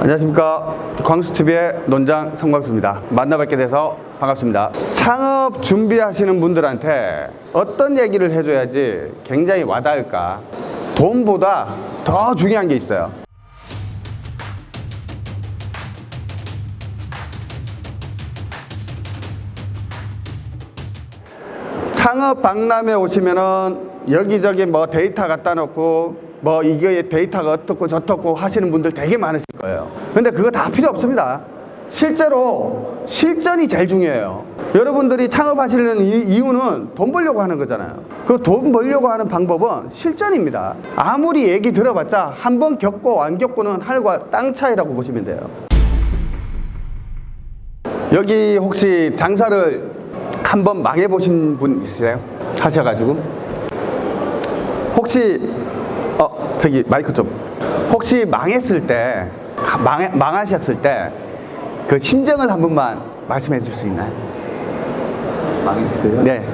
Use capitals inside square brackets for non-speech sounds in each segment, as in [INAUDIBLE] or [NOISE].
안녕하십니까. 광수TV의 논장 성광수입니다. 만나 뵙게 돼서 반갑습니다. 창업 준비하시는 분들한테 어떤 얘기를 해줘야지 굉장히 와닿을까? 돈보다 더 중요한 게 있어요. 창업 박람회 오시면은 여기저기 뭐 데이터 갖다 놓고 뭐 이게 데이터가 어떻고 저떻고 하시는 분들 되게 많으실 거예요. 근데 그거 다 필요 없습니다. 실제로 실전이 제일 중요해요. 여러분들이 창업하시는 이- 이유는 돈 벌려고 하는 거잖아요. 그 돈 벌려고 하는 방법은 실전입니다. 아무리 얘기 들어봤자 한 번 겪고 안 겪고는 하늘과 땅 차이라고 보시면 돼요. 여기 혹시 장사를 한 번 망해보신 분 있으세요? 하셔가지고 혹시 어 저기 마이크 좀 혹시 망했을 때 망, 망하셨을 때 그 심정을 한 번만 말씀해 줄 수 있나요? 망했어요? 네.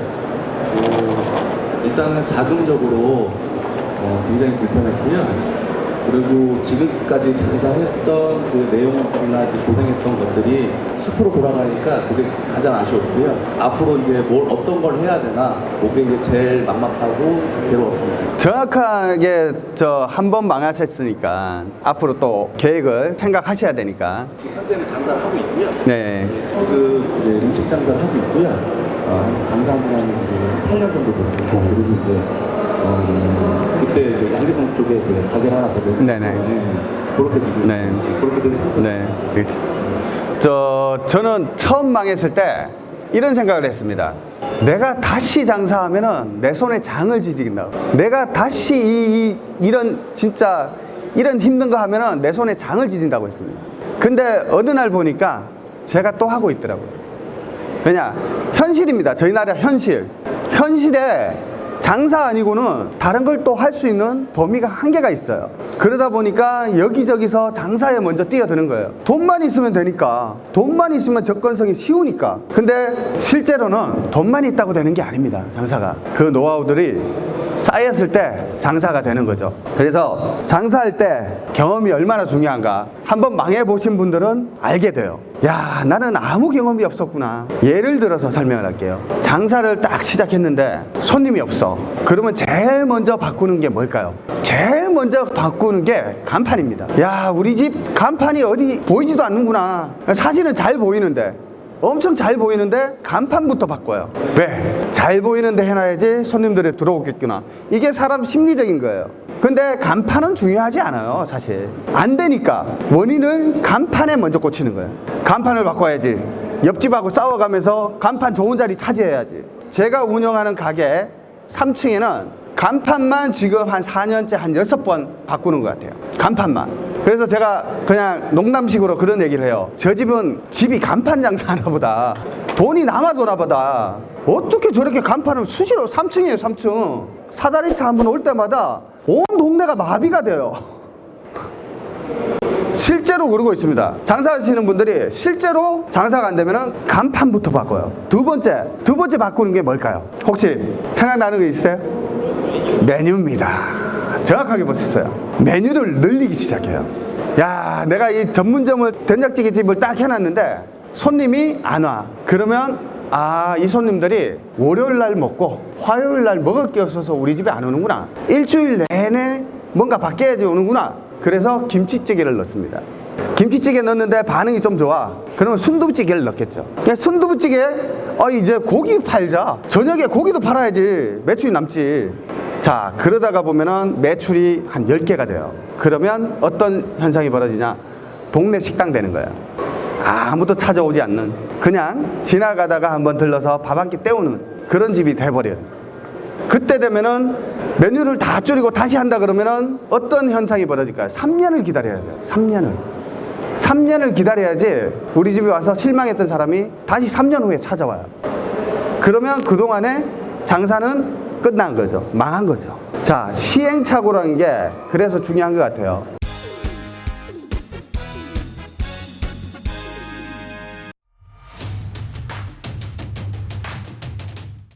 어, 일단은 자금적으로 어, 굉장히 불편했고요. 그리고 지금까지 장사했던 그 내용이나 고생했던 것들이 숲으로 돌아가니까 그게 가장 아쉬웠고요. 앞으로 이제 뭘 어떤 걸 해야 되나 그게 이제 제일 막막하고 괴로웠습니다. 정확하게 저 한 번 망하셨으니까 앞으로 또 계획을 생각하셔야 되니까 지금 현재는 장사를 하고 있고요. 네. 지금 이제 음식 장사를 하고 있고요. 어, 장사한 지한 8년 정도 됐어요. 그리고 이제 어, 그때 이제 양재동 쪽에 이제 가게를 하나 더 내고 네네. 그렇게 지금 네. 그렇게 됐습니다. 네. 저 저는 처음 망했을 때 이런 생각을 했습니다. 내가 다시 장사하면은 내 손에 장을 지진다. 내가 다시 이, 이 이런 진짜 이런 힘든 거 하면은 내 손에 장을 지진다고 했습니다. 근데 어느 날 보니까 제가 또 하고 있더라고요. 왜냐? 현실입니다. 저희 나라 현실. 현실에 장사 아니고는 다른 걸 또 할 수 있는 범위가 한계가 있어요. 그러다 보니까 여기저기서 장사에 먼저 뛰어드는 거예요. 돈만 있으면 되니까. 돈만 있으면 접근성이 쉬우니까. 근데 실제로는 돈만 있다고 되는 게 아닙니다. 장사가. 그 노하우들이 쌓였을 때 장사가 되는 거죠. 그래서 장사할 때 경험이 얼마나 중요한가 한번 망해 보신 분들은 알게 돼요. 야, 나는 아무 경험이 없었구나. 예를 들어서 설명을 할게요. 장사를 딱 시작했는데 손님이 없어. 그러면 제일 먼저 바꾸는 게 뭘까요? 제일 먼저 바꾸는 게 간판입니다. 야, 우리 집 간판이 어디 보이지도 않는구나. 사진은 잘 보이는데 엄청 잘 보이는데 간판부터 바꿔요. 왜? 잘 보이는데 해놔야지 손님들이 들어오겠구나. 이게 사람 심리적인 거예요. 근데 간판은 중요하지 않아요, 사실. 안 되니까 원인을 간판에 먼저 꽂히는 거예요. 간판을 바꿔야지. 옆집하고 싸워가면서 간판 좋은 자리 차지해야지. 제가 운영하는 가게 3층에는 간판만 지금 한 4년째 한 6번 바꾸는 것 같아요. 간판만. 그래서 제가 그냥 농담식으로 그런 얘기를 해요. 저 집은 집이 간판 장사하나 보다. 돈이 남아도나 보다. 어떻게 저렇게 간판을 수시로 3층이에요, 3층. 사다리차 한 번 올 때마다 온 동네가 마비가 돼요. [LAUGHS] 실제로 그러고 있습니다. 장사하시는 분들이 실제로 장사가 안 되면 간판부터 바꿔요. 두 번째, 두 번째 바꾸는 게 뭘까요? 혹시 생각나는 거 있어요? 메뉴입니다. 정확하게 보셨어요. 메뉴를 늘리기 시작해요. 야, 내가 이 전문점을 된장찌개 집을 딱 해놨는데 손님이 안 와. 그러면 아, 이 손님들이 월요일 날 먹고 화요일 날 먹을 게 없어서 우리 집에 안 오는구나. 일주일 내내 뭔가 바뀌어야지 오는구나. 그래서 김치찌개를 넣습니다. 김치찌개 넣는데 반응이 좀 좋아. 그러면 순두부찌개를 넣겠죠. 순두부찌개, 아, 이제 고기 팔자. 저녁에 고기도 팔아야지. 매출이 남지. 자, 그러다가 보면은 매출이 한 10개가 돼요. 그러면 어떤 현상이 벌어지냐? 동네 식당 되는 거예요. 아무도 찾아오지 않는. 그냥 지나가다가 한번 들러서 밥 한 끼 때우는 그런 집이 돼버려요. 그때 되면은 메뉴를 다 줄이고 다시 한다 그러면은 어떤 현상이 벌어질까요? 3년을 기다려야 돼요. 3년을. 3년을 기다려야지 우리 집에 와서 실망했던 사람이 다시 3년 후에 찾아와요. 그러면 그동안에 장사는 끝난 거죠. 망한 거죠. 자, 시행착오라는 게 그래서 중요한 것 같아요.